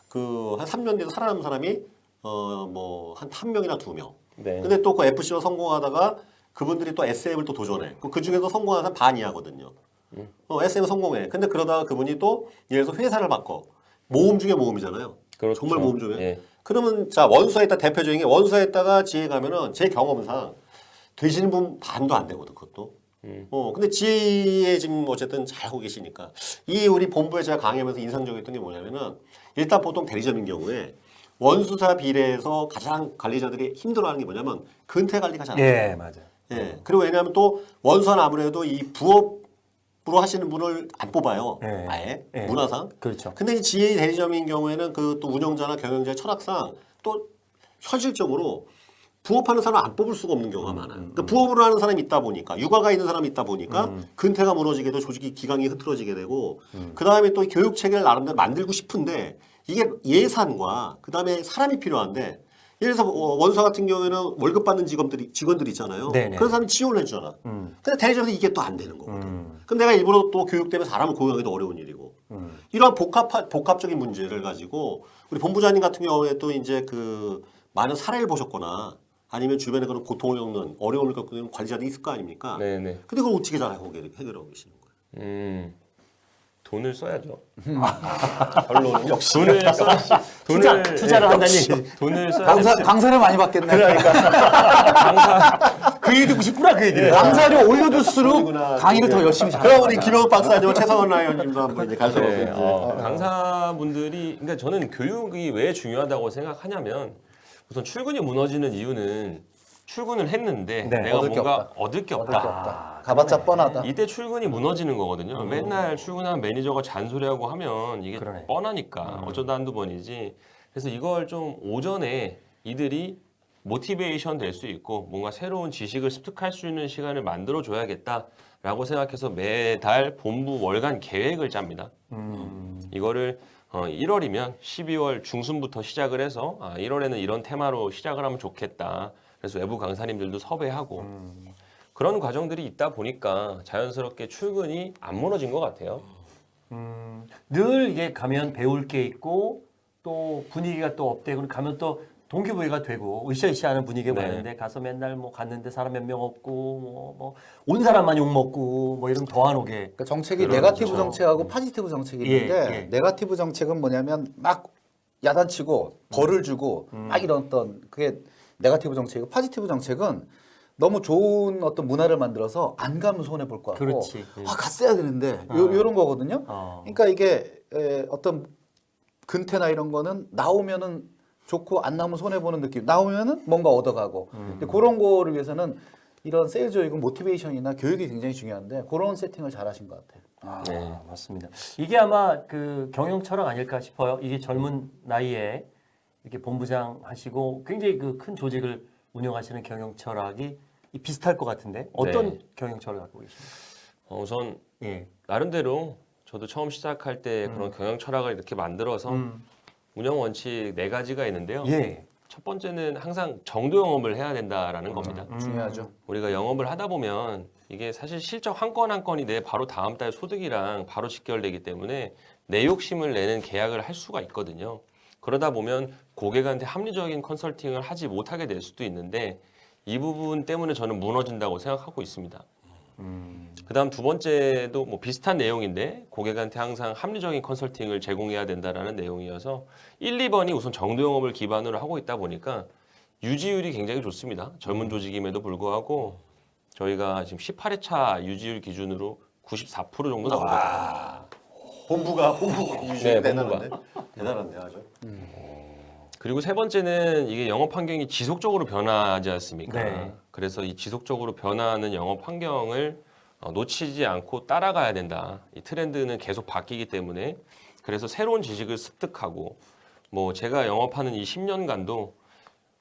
Speaker 4: 그한 3년 뒤에 살아남은 사람이 어 뭐 한 한 명이나 두 명.
Speaker 2: 네.
Speaker 4: 근데 또 그 FC로 성공하다가 그분들이 또 SM을 또 도전해. 그 중에서 성공한 사람 반 이하거든요.
Speaker 2: 음.
Speaker 4: 어, SM 성공해. 근데 그러다가 그분이 또 예를 들어서 회사를 바꿔. 모험 중에 모험이잖아요.
Speaker 2: 그렇죠.
Speaker 4: 정말 모험 중에.
Speaker 2: 예.
Speaker 4: 그러면 자 원수했다 대표적인 게 원수했다가 지혜 가면은 제 경험상 되시는 분 반도 안 되거든 그것도.
Speaker 2: 음.
Speaker 4: 어 근데 지혜 지금 어쨌든 잘 하고 계시니까 이 우리 본부에 제가 강의하면서 인상적이었던 게 뭐냐면은 일단 보통 대리점인 경우에 원수사 비례에서 가장 관리자들이 힘들어하는 게 뭐냐면 근태 관리가 잘안 돼요.
Speaker 1: 예, 맞아요.
Speaker 4: 예. 그리고 왜냐하면 또 원수는 아무래도 이 부업 으로 하시는 분을 안 뽑아요.
Speaker 1: 예.
Speaker 4: 아예
Speaker 1: 예.
Speaker 4: 문화상.
Speaker 1: 그렇죠.
Speaker 4: 근데 이 지혜 대리점인 경우에는 그 또 운영자나 경영자의 철학상 또 현실적으로 부업하는 사람 안 뽑을 수가 없는 경우가 많아요. 그러니까 부업을 하는 사람이 있다 보니까 육아가 있는 사람이 있다 보니까 근태가 무너지게 되고 조직이 기강이 흐트러지게 되고 그 다음에 또 교육 체계를 나름대로 만들고 싶은데 이게 예산과 그 다음에 사람이 필요한데 예를 들어서 어, 원사 같은 경우에는 월급 받는 직원들이 직원들 있잖아요.
Speaker 1: 네네.
Speaker 4: 그런 사람이 지원을 해주잖아.
Speaker 1: 음.
Speaker 4: 근데 대리점에서 이게 또 안 되는 거거든.
Speaker 1: 음.
Speaker 4: 그럼 내가 일부러 또 교육 때문에 사람을 고용하기도 어려운 일이고
Speaker 1: 음.
Speaker 4: 이러한 복합 복합적인 문제를 가지고 우리 본부장님 같은 경우에 또 이제 그 많은 사례를 보셨거나 아니면 주변에 그런 고통을 겪는 어려움을 겪는 관리자들이 있을 거 아닙니까?
Speaker 2: 네, 네.
Speaker 4: 근데 그걸 어떻게 잘 해결- 해결하고 계시는 거예요?
Speaker 2: 음. 돈을 써야죠.
Speaker 4: 결론은 (laughs) 역시
Speaker 2: 돈을 써
Speaker 1: 투자,
Speaker 2: 돈을
Speaker 1: 투자를
Speaker 2: 예,
Speaker 1: 한다니.
Speaker 2: 돈을 써야
Speaker 3: 강사. 강사료 많이 받겠네.
Speaker 1: 그 얘기 듣고 싶구나 그 얘기를.
Speaker 3: 강사료 올려줄수록. 강의를 더
Speaker 4: 네.
Speaker 3: 열심히 잘.
Speaker 4: 그럼 우리 김영욱 박사님, 최성원 라이언님도 한번 이제 갈수록
Speaker 2: 네, 어, 강사분들이 그러니까 저는 교육이 왜 중요하다고 생각하냐면 우선 출근이 무너지는 이유는 출근을 했는데
Speaker 1: 네.
Speaker 2: 내가
Speaker 3: 얻을 게
Speaker 2: 뭔가
Speaker 3: 없다.
Speaker 2: 얻을 게
Speaker 3: 얻을 게
Speaker 2: 없다.
Speaker 3: 없다. 가봤자 뻔하다.
Speaker 2: 이때 출근이 무너지는 거거든요. 맨날 출근한 매니저가 잔소리하고 하면 이게
Speaker 1: 그러네.
Speaker 2: 뻔하니까 어쩌다 한두 번이지. 그래서 이걸 좀 오전에 이들이 motivation 될 수 있고 뭔가 새로운 지식을 습득할 수 있는 시간을 만들어 줘야겠다라고 생각해서 매달 본부 월간 계획을 짭니다.
Speaker 1: 음.
Speaker 2: 이거를 어, 1월이면 12월 중순부터 시작을 해서 아, 1월에는 이런 테마로 시작을 하면 좋겠다. 그래서 외부 강사님들도 섭외하고 그런 과정들이 있다 보니까 자연스럽게 출근이 안 무너진 것 같아요.
Speaker 1: 음, 늘 이게 가면 배울 게 있고 또 분위기가 또 업되고 가면 또 동기부여가 되고 으쌰으쌰하는 분위기가
Speaker 2: 네.
Speaker 1: 많은데 가서 맨날 뭐 갔는데 사람 몇 명 없고 뭐 뭐 온 사람만 욕 먹고 뭐 이런 더 안 오게
Speaker 3: 그러니까 정책이. negative 정책하고 positive 정책이
Speaker 1: 예,
Speaker 3: 있는데
Speaker 1: 예.
Speaker 3: negative 정책은 뭐냐면 막 야단치고 벌을 주고 막 이런 어떤 그게 negative 정책이고 positive 정책은 너무 좋은 어떤 문화를 만들어서 안 가면 손해 볼것 같고
Speaker 1: 그렇지.
Speaker 3: 아 갔어야 되는데 요, 요런 거거든요.
Speaker 1: 어.
Speaker 3: 그러니까 이게 에, 어떤 근태나 이런 거는 나오면은 좋고 안 나오면 손해 보는 느낌. 나오면은 뭔가 얻어가고. 근데 그런 거를 위해서는 이런 세일즈 교육은 motivation이나 교육이 굉장히 중요한데 그런 세팅을 잘 하신 것 같아요. 아.
Speaker 2: 네.
Speaker 1: 맞습니다. 이게 아마 그 경영 철학 아닐까 싶어요. 이게 젊은 나이에 이렇게 본부장 하시고 굉장히 그 큰 조직을 운영하시는 경영 철학이 이 비슷할 것 같은데 어떤
Speaker 2: 네.
Speaker 1: 경영 철학을 갖고 계십니까?
Speaker 2: 어, 우선
Speaker 1: 예.
Speaker 2: 나름대로 저도 처음 시작할 때 그런 경영 철학을 이렇게 만들어서
Speaker 1: 음.
Speaker 2: 운영 원칙 네 가지가 있는데요.
Speaker 1: 예.
Speaker 2: 첫 번째는 항상 정도 영업을 해야 된다라는 겁니다.
Speaker 1: 음.
Speaker 3: 중요하죠.
Speaker 2: 우리가 영업을 하다 보면 이게 사실 실적 한 건 한 건이 내 바로 다음 달 소득이랑 바로 직결되기 때문에 내 욕심을 내는 계약을 할 수가 있거든요. 그러다 보면 고객한테 합리적인 컨설팅을 하지 못하게 될 수도 있는데 이 부분 때문에 저는 무너진다고 생각하고 있습니다. 그다음 두 번째도 뭐 비슷한 내용인데 고객한테 항상 합리적인 컨설팅을 제공해야 된다라는 내용이어서 1, 2번이 우선 정도 영업을 기반으로 하고 있다 보니까 유지율이 굉장히 좋습니다. 젊은 조직임에도 불구하고 저희가 지금 18회차 유지율 기준으로 94% 정도 나오거든요.
Speaker 4: 본부가 본부 유지
Speaker 2: 네,
Speaker 4: 대단한데 대단한데 아주.
Speaker 2: 그리고 세 번째는 이게 영업 환경이 지속적으로 변하지 않습니까?
Speaker 1: 네.
Speaker 2: 그래서 이 지속적으로 변화하는 영업 환경을 어, 놓치지 않고 따라가야 된다. 이 트렌드는 계속 바뀌기 때문에 그래서 새로운 지식을 습득하고 뭐 제가 영업하는 이 10년간도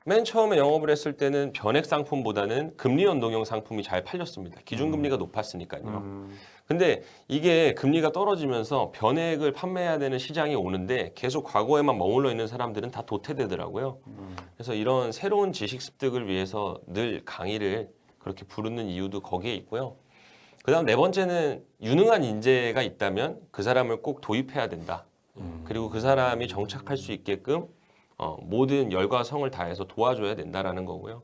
Speaker 2: 맨 처음에 영업을 했을 때는 변액 상품보다는 금리 연동형 상품이 잘 팔렸습니다. 기준금리가 높았으니까요.
Speaker 1: 음.
Speaker 2: 근데 이게 금리가 떨어지면서 변액을 판매해야 되는 시장이 오는데 계속 과거에만 머물러 있는 사람들은 다 도태되더라고요. 그래서 이런 새로운 지식 습득을 위해서 늘 강의를 그렇게 부르는 이유도 거기에 있고요. 그 다음 네 번째는 유능한 인재가 있다면 그 사람을 꼭 도입해야 된다. 그리고 그 사람이 정착할 수 있게끔 어, 모든 열과 성을 다해서 도와줘야 된다라는 거고요.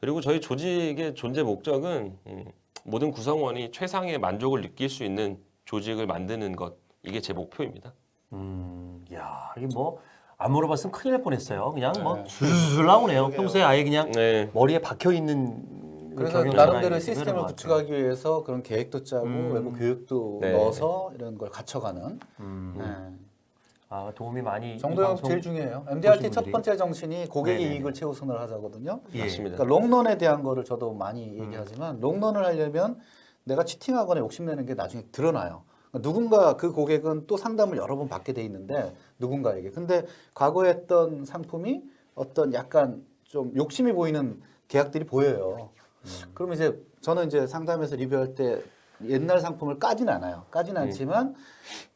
Speaker 2: 그리고 저희 조직의 존재 목적은 음, 모든 구성원이 최상의 만족을 느낄 수 있는 조직을 만드는 것 이게 제 목표입니다.
Speaker 1: 음, 야, 이게 뭐 안 물어봤으면 큰일 날 뻔했어요. 그냥 뭐
Speaker 3: 네.
Speaker 1: 술술 나오네요. 평소에 아예 그냥
Speaker 2: 네.
Speaker 1: 머리에 박혀 있는
Speaker 3: 그래서 나름대로 시스템을 구축하기 위해서 그런 계획도 짜고
Speaker 1: 음.
Speaker 3: 외부 교육도
Speaker 2: 네.
Speaker 3: 넣어서 이런 걸 갖춰가는
Speaker 1: 음.
Speaker 3: 네.
Speaker 1: 아, 도움이 많이 이
Speaker 3: 정도영 제일 중요해요. MDRT 첫. 번째 정신이 고객의
Speaker 1: 네네네.
Speaker 3: 이익을 최우선을 하자거든요.
Speaker 1: 예.
Speaker 2: 맞습니다.
Speaker 3: 그러니까 롱런에 대한 거를 저도 많이 얘기하지만 롱런을 하려면 내가 치팅하거나 욕심내는 게 나중에 드러나요. 그러니까 누군가 그 고객은 또 상담을 여러 번 받게 돼 있는데 누군가에게. 근데 과거에 했던 상품이 어떤 약간 좀 욕심이 보이는 계약들이 보여요. 그러면 이제 저는 이제 상담에서 리뷰할 때 옛날 상품을 까지는 않아요. 까지는 않지만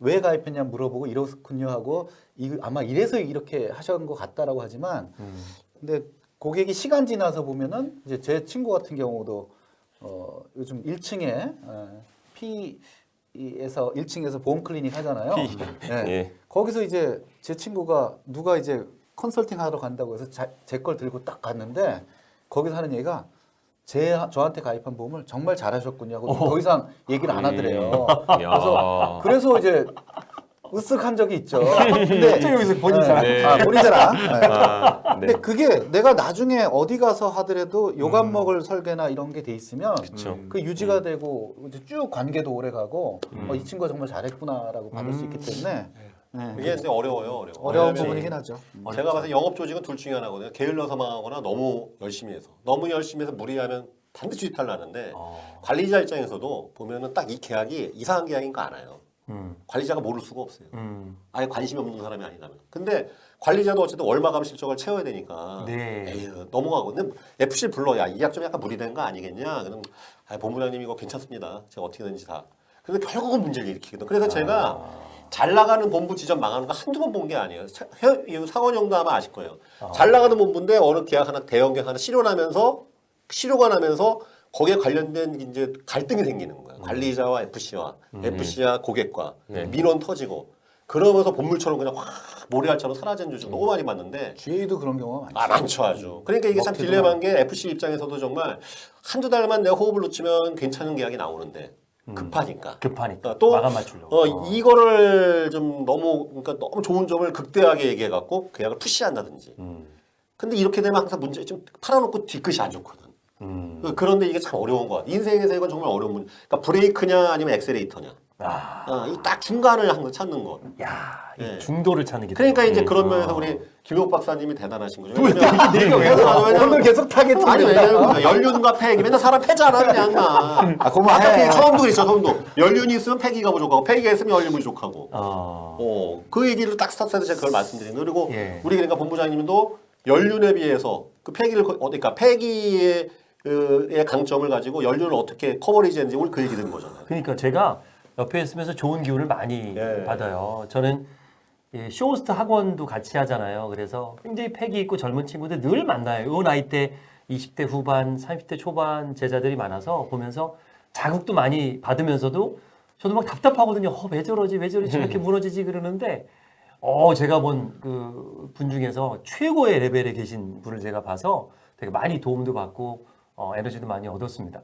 Speaker 3: 왜 가입했냐 물어보고 이렇군요 하고 이, 아마 이래서 이렇게 하신 것 같다라고 하지만
Speaker 1: 음.
Speaker 3: 근데 고객이 시간 지나서 보면은 이제 제 친구 같은 경우도 어 요즘 1층에 어, P에서 1층에서 보험 클리닉 하잖아요. 네. (laughs)
Speaker 2: 예.
Speaker 3: 거기서 이제 제 친구가 누가 이제 컨설팅 하러 간다고 해서 제 걸 들고 딱 갔는데 거기서 하는 얘기가 제 저한테 가입한 보험을 정말 잘하셨군요 하고 더 이상 얘기를 안 하더래요. (laughs)
Speaker 2: 야.
Speaker 3: 그래서 이제 으쓱한 적이 있죠. 근데 (laughs)
Speaker 1: 여기서 본인 자랑.
Speaker 2: 네.
Speaker 3: 아, 본인 자랑. 네.
Speaker 2: 아, 네.
Speaker 3: 근데 그게 내가 나중에 어디 가서 하더라도 요감 먹을 설계나 이런 게 돼 있으면
Speaker 2: 그쵸.
Speaker 3: 그 유지가 되고 이제 쭉 관계도 오래 가고 어, 이 친구가 정말 잘했구나라고 받을 수 있기 때문에 네.
Speaker 4: 이게 이제 어려워요, 어려워.
Speaker 3: 어려운 부분이긴 하죠.
Speaker 4: 제가 봤을 때 영업 조직은 둘 중에 하나거든요. 게을러서 망하거나 너무 열심히 해서. 너무 열심히 해서 무리하면 반드시 이탈 나는데
Speaker 1: 어.
Speaker 4: 관리자 입장에서도 보면은 딱 이 계약이 이상한 계약인 거 알아요.
Speaker 1: 음.
Speaker 4: 관리자가 모를 수가 없어요.
Speaker 1: 음.
Speaker 4: 아예 관심이 없는 사람이 아니라면. 근데 관리자도 어쨌든 월마감 실적을 채워야 되니까.
Speaker 1: 네.
Speaker 4: 에휴, 넘어가고. 근데 FC 불러. 야, 이 약 좀 약간 무리된 거 아니겠냐? 그럼, 아, 본부장님 이거 괜찮습니다. 제가 어떻게든지 다. 근데 결국은 문제를 일으키거든. 그래서 제가 잘 나가는 본부 지점 망하는 거 한두 번 본 게 아니에요. 상원형도 아마 아실 거예요. 잘 나가는 본부인데 어느 계약 하나, 대형 계약 하나 실효나면서, 실효가 나면서 거기에 관련된 이제 갈등이 생기는 거예요. 관리자와 FC와, FC와 고객과
Speaker 2: 네.
Speaker 4: 민원 터지고. 그러면서 본물처럼 그냥 확 모래알처럼 사라진 조직 너무 많이 봤는데
Speaker 3: GA도 그런 경우가 많죠.
Speaker 4: 아 많죠 아주. 그러니까 이게 참 딜레마인 게 FC 입장에서도 정말 한두 달만 내가 호흡을 놓치면 괜찮은 계약이 나오는데 급하니까.
Speaker 1: 급하니까
Speaker 4: 또
Speaker 1: 마감 맞추려고.
Speaker 4: 어, 이거를 좀 너무 그러니까 너무 좋은 점을 극대하게 얘기해 갖고 계약을 push한다든지.
Speaker 1: 음.
Speaker 4: 근데 이렇게 되면 항상 문제 좀 팔아놓고 뒤끝이 안 좋거든.
Speaker 1: 음.
Speaker 4: 그- 그런데 이게 참 어려운 것 같아. 인생에서 이건 정말 어려운 문제. 그러니까 브레이크냐 아니면 엑셀레이터냐.
Speaker 1: 아,
Speaker 4: 어, 이 딱 중간을 항상 찾는 것.
Speaker 1: 야, 이
Speaker 4: 네.
Speaker 1: 중도를 찾는 게.
Speaker 4: 그러니까. 이제
Speaker 1: 음.
Speaker 4: 그런 면에서 우리 김효 박사님이 대단하신 거죠. 왜냐면
Speaker 3: 오늘 계속 타겟
Speaker 4: 아니 왜냐면 연륜과 패기 맨날 사람 패잖아 그냥 막.
Speaker 3: 아, 그만해.
Speaker 4: 처음도 그랬어 처음도 연륜이 있으면 패기가 부족하고 패기가 있으면 연륜이 부족하고.
Speaker 1: 어.
Speaker 4: 어, 그 얘기를 딱 스타트에서 제가 그걸 말씀드리는 거예요. 그리고
Speaker 1: 예.
Speaker 4: 우리 그러니까 본부장님도 연륜에 비해서 그 패기를 거- 어, 그러니까 패기의 그, 의 강점을 가지고 연륜을 어떻게 coverage했는지 오늘 그 얘기 듣는 거잖아요.
Speaker 1: 그러니까 제가 옆에 있으면서 좋은 기운을 많이
Speaker 4: 예.
Speaker 1: 받아요. 저는 예, 쇼호스트 학원도 같이 하잖아요. 그래서 굉장히 패기 있고 젊은 친구들 늘 만나요. 요 나이 때 20대 후반, 30대 초반 제자들이 많아서 보면서 자극도 많이 받으면서도 저도 막 답답하거든요. 어, 왜 저러지? 왜 저러지? 저렇게 무너지지? 그러는데 어, 제가 본 그 분 중에서 최고의 레벨에 계신 분을 제가 봐서 되게 많이 도움도 받고 어, 에너지도 많이 얻었습니다.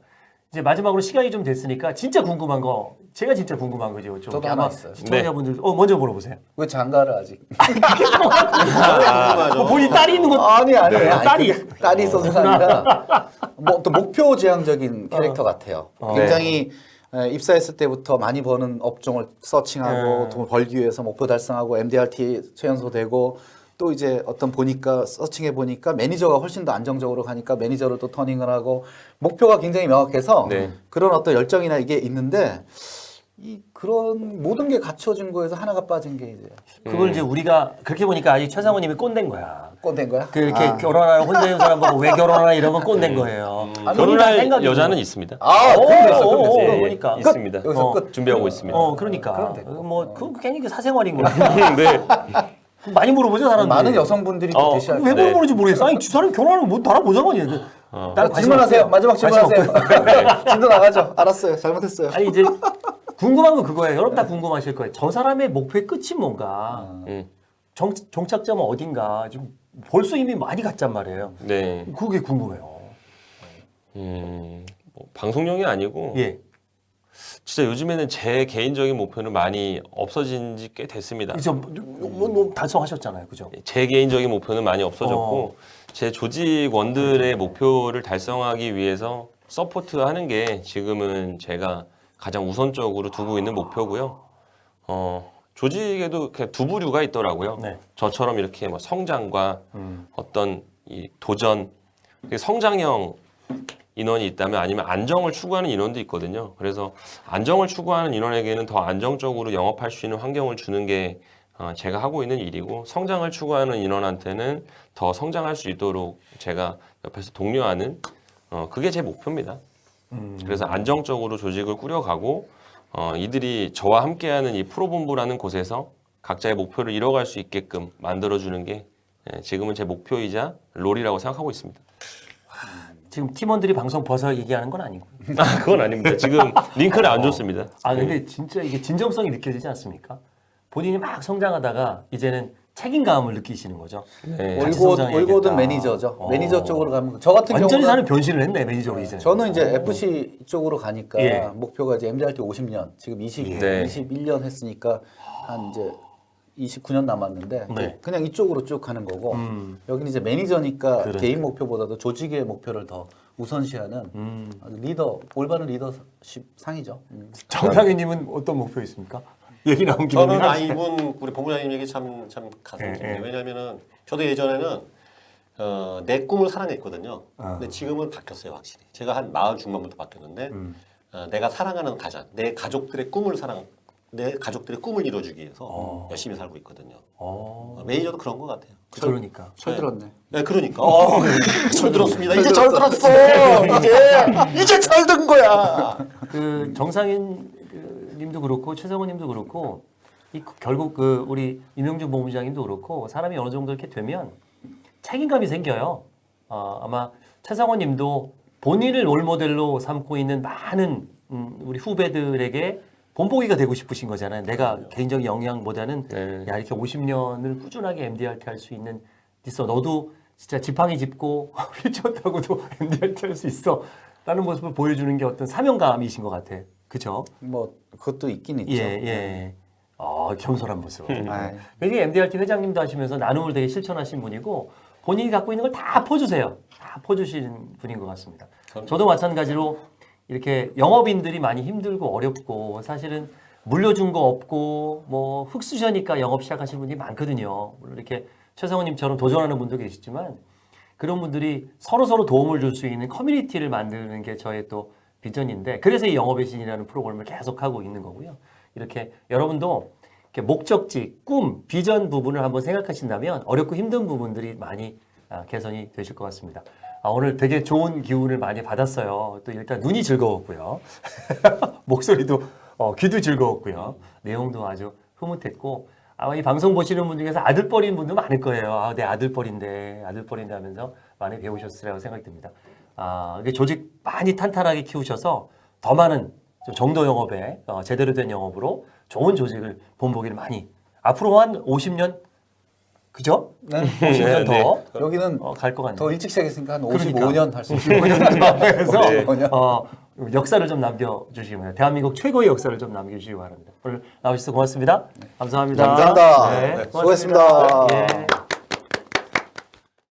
Speaker 1: 이제 마지막으로 시간이 좀 됐으니까 진짜 궁금한 거 제가 진짜 궁금한 거죠. 좀
Speaker 3: 저도 하나 있어요.
Speaker 1: 시청자분들 어 먼저 물어보세요.
Speaker 3: 왜 장가를 아직? (laughs)
Speaker 4: 아,
Speaker 1: 뭐 본인 딸이 있는 거
Speaker 3: 아니 아니
Speaker 1: 네.
Speaker 3: 아니,
Speaker 1: 딸이.
Speaker 3: 그게 딸이 있어서가 아니라 뭐 또 목표 지향적인 캐릭터 같아요.
Speaker 1: 어.
Speaker 3: 굉장히 에, 입사했을 때부터 많이 버는 업종을 서칭하고
Speaker 1: 네.
Speaker 3: 돈을 벌기 위해서 목표 달성하고 MDRT 최연소 되고 또 이제 어떤 보니까 searching해 보니까 매니저가 훨씬 더 안정적으로 가니까 매니저를 또 turning을 하고 목표가 굉장히 명확해서
Speaker 2: 네.
Speaker 3: 그런 어떤 열정이나 이게 있는데 이 그런 모든 게 갖춰진 거에서 하나가 빠진 게 이제
Speaker 1: 그걸 이제 우리가 그렇게 보니까 아직 최상호님이 꼰대인 거야.
Speaker 3: 꼰대인 거야?
Speaker 1: 그 이렇게
Speaker 3: 아.
Speaker 1: 결혼하는 혼자 있는 사람 보고 왜 결혼하나 이런 건 꼰대인 거예요.
Speaker 3: 아니,
Speaker 1: 본인이 다
Speaker 2: 결혼할 여자는 있습니다.
Speaker 3: 아,
Speaker 1: 오,
Speaker 3: 그럼 됐어,
Speaker 1: 오,
Speaker 3: 그럼 됐어.
Speaker 1: 오,
Speaker 2: 예,
Speaker 1: 그러니까.
Speaker 2: 있습니다.
Speaker 3: 여기서
Speaker 1: 어.
Speaker 3: 끝.
Speaker 2: 준비하고 있습니다.
Speaker 1: 어, 그러니까.
Speaker 3: 그럼 됐고.
Speaker 1: 뭐, 그 괜히 그 사생활인 거야. (laughs)
Speaker 2: 네. (laughs)
Speaker 1: 많이 물어보죠, 사람들이.
Speaker 3: 많은 여성분들이 또
Speaker 2: 어,
Speaker 3: 대시할
Speaker 1: 왜
Speaker 3: 거예요.
Speaker 1: 물어보는지 모르겠어. 아니, 두 사람 결혼하면 뭐 상관이야. 그,
Speaker 2: 어.
Speaker 3: 질문하세요. 마지막 질문하세요.
Speaker 1: 없고요. (laughs)
Speaker 3: 진도 나가죠. 알았어요. 잘못했어요.
Speaker 1: 아니, 이제 (laughs) 궁금한 건 그거예요. 여러분 다 궁금하실 거예요. 저 사람의 목표의 끝이 뭔가.
Speaker 2: 음.
Speaker 1: 정, 종착점은 어딘가. 좀 벌써 이미 많이 갔단 말이에요.
Speaker 2: 네.
Speaker 1: 그게 궁금해요.
Speaker 2: 음, 뭐 방송용이 아니고
Speaker 1: 예.
Speaker 2: 진짜 요즘에는 제 개인적인 목표는 많이 없어진 지 꽤 됐습니다.
Speaker 1: 그죠. 뭐, 뭐 달성하셨잖아요. 그죠.
Speaker 2: 제 개인적인 목표는 많이 없어졌고 제 조직원들의 목표를 달성하기 위해서 서포트하는 게 지금은 제가 가장 우선적으로 두고 있는 목표고요. 어, 조직에도 두 부류가 있더라고요.
Speaker 1: 네.
Speaker 2: 저처럼 이렇게 뭐 성장과
Speaker 1: 음.
Speaker 2: 어떤 이 도전, 그 성장형 인원이 있다면 아니면 안정을 추구하는 인원도 있거든요. 그래서 안정을 추구하는 인원에게는 더 안정적으로 영업할 수 있는 환경을 주는 게 어, 제가 하고 있는 일이고 성장을 추구하는 인원한테는 더 성장할 수 있도록 제가 옆에서 독려하는 어, 그게 제 목표입니다.
Speaker 1: 음.
Speaker 2: 그래서 안정적으로 조직을 꾸려가고 어, 이들이 저와 함께하는 이 프로본부라는 곳에서 각자의 목표를 이뤄갈 수 있게끔 만들어주는 게 예, 지금은 제 목표이자 role이라고 생각하고 있습니다.
Speaker 1: 지금 팀원들이 방송 봐서 얘기하는 건 아니고. (laughs)
Speaker 2: 아, 그건 아닙니다. 지금 링크를 안 줬습니다.
Speaker 1: 아 근데 진짜 이게 진정성이 느껴지지 않습니까? 본인이 막 성장하다가 이제는 책임감을 느끼시는 거죠.
Speaker 2: 네.
Speaker 3: 올고. 올고든 매니저죠.
Speaker 1: 어.
Speaker 3: 매니저 쪽으로 가면 저 같은
Speaker 1: 완전히
Speaker 3: 경우는
Speaker 1: 사는 변신을 했네 매니저로 이제.
Speaker 3: 저는 이제 FC 쪽으로 가니까
Speaker 1: 예.
Speaker 3: 목표가 이제 MDRT 50년, 지금 20,
Speaker 2: 네.
Speaker 3: 21년 했으니까 한 이제 29년 남았는데
Speaker 1: 네.
Speaker 3: 그냥 이쪽으로 쭉 가는 거고
Speaker 1: 음.
Speaker 3: 여기는 이제 매니저니까
Speaker 1: 그러니까.
Speaker 3: 개인 목표보다도 조직의 목표를 더 우선시하는
Speaker 1: 음.
Speaker 3: 리더 올바른 리더십 상이죠. 음.
Speaker 1: 정상희님은 어떤 목표 있습니까? (laughs) 얘기 나온 김에
Speaker 4: 저는 아 이분 우리 본부장님 얘기 참 참 가슴
Speaker 1: 예,
Speaker 4: 깊네요.
Speaker 1: 예.
Speaker 4: 왜냐면은 저도 예전에는 어, 내 꿈을 사랑했거든요.
Speaker 1: 아.
Speaker 4: 근데 지금은 바뀌었어요 확실히. 제가 한 마흔 중반부터 바뀌었는데
Speaker 1: 음.
Speaker 4: 어, 내가 사랑하는 가장, 내 가족들의 꿈을 사랑, 내 가족들의 꿈을 이뤄주기 위해서
Speaker 1: 어.
Speaker 4: 열심히 살고 있거든요.
Speaker 1: 어.
Speaker 4: 어, 매니저도 그런 것 같아요.
Speaker 1: 그러니까.
Speaker 3: 철 들었네.
Speaker 4: 네, 그러니까. 어, (laughs) 철 들었습니다. 이제 철 들었어. (laughs) 이제 이제 철든 거야.
Speaker 1: 그 정상인 그 님도 그렇고 최성원 님도 그렇고 이 그- 결국 그 우리 임영준 본부장님도 그렇고 사람이 어느 정도 이렇게 되면 책임감이 생겨요. 어, 아마 최성원 님도 본인을 롤 모델로 삼고 있는 많은 음, 우리 후배들에게 본보기가 되고 싶으신 거잖아요. 내가 개인적인 영향보다는
Speaker 2: 네.
Speaker 1: 야 이렇게 50년을 꾸준하게 MDRT 할 수 있는 있어. 너도 진짜 지팡이 짚고 (laughs) 휠체어 타고도 MDRT 할 수 있어. 라는 모습을 보여주는 게 어떤 사명감이신 것 같아. 그죠?
Speaker 3: 뭐 그것도 있긴 있죠.
Speaker 1: 예, 예. 어, 겸손한 모습.
Speaker 3: 아이.
Speaker 1: 그게 MDRT 회장님도 하시면서 나눔을 되게 실천하신 분이고 본인이 갖고 있는 걸 다 퍼주세요. 다 퍼주시는 분인 것 같습니다. 저도 마찬가지로 이렇게 영업인들이 많이 힘들고 어렵고 사실은 물려준 거 없고 뭐 흑수저니까 영업 시작하신 분들이 많거든요. 물론 이렇게 최성원님처럼 도전하는 분도 계시지만 그런 분들이 서로 서로 도움을 줄 수 있는 커뮤니티를 만드는 게 저의 또 비전인데 그래서 이 영업의 신이라는 프로그램을 계속 하고 있는 거고요. 이렇게 여러분도 이렇게 목적지, 꿈, 비전 부분을 한번 생각하신다면 어렵고 힘든 부분들이 많이 아, 개선이 되실 것 같습니다. 아, 오늘 되게 좋은 기운을 많이 받았어요. 또 일단 눈이 즐거웠고요. (laughs) 목소리도 어, 귀도 즐거웠고요. 내용도 아주 흐뭇했고 아마 이 방송 보시는 분 중에서 아들뻘인 분도 많을 거예요. 아, 내 아들뻘인데 아들뻘인데 하면서 많이 배우셨으리라고 생각이 듭니다. 아, 조직 많이 탄탄하게 키우셔서 더 많은 좀 정도 영업에 어, 제대로 된 영업으로 좋은 조직을 본보기를 많이 앞으로 한 50년 그죠?
Speaker 3: 네.
Speaker 1: 50년 더
Speaker 3: 여기는
Speaker 1: 어, 갈것 같네요.
Speaker 3: 더 일찍 시작했으니까 한
Speaker 1: 그러니까.
Speaker 3: 55년 할수 있어요.
Speaker 1: 55년 해서
Speaker 2: 네.
Speaker 3: 55년.
Speaker 1: 어, 역사를 좀 남겨주시기 바랍니다. 대한민국 최고의 역사를 좀 남겨주시기 바랍니다. 오늘 나오셔서 고맙습니다. 감사합니다.
Speaker 3: 감사합니다.
Speaker 1: 네,
Speaker 3: 네, 수고했습니다.
Speaker 1: 예.